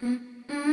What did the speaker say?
嗯嗯。